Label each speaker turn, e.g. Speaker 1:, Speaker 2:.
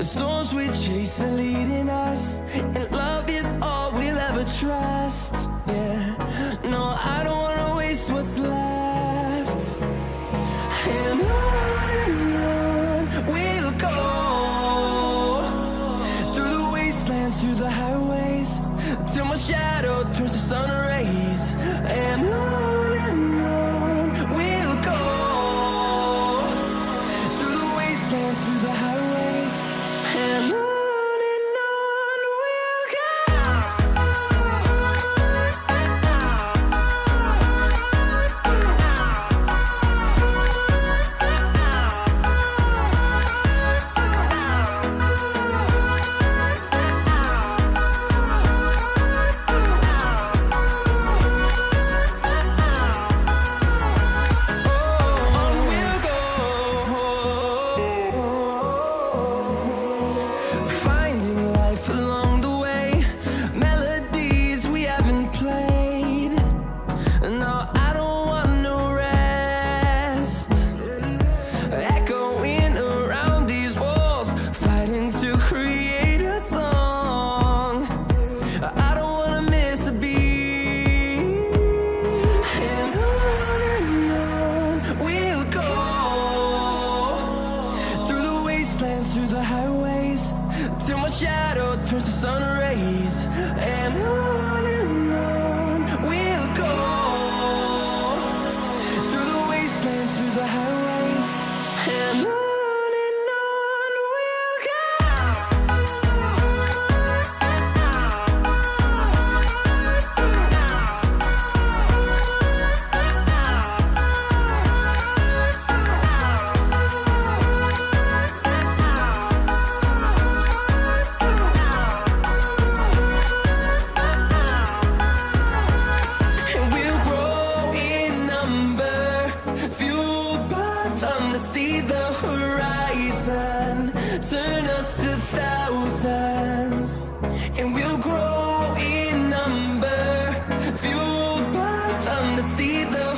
Speaker 1: The storms we chase are leading us turns to sun rays and I see the horizon Turn us to thousands And we'll grow in number Fueled by thunder. see the